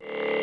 episode.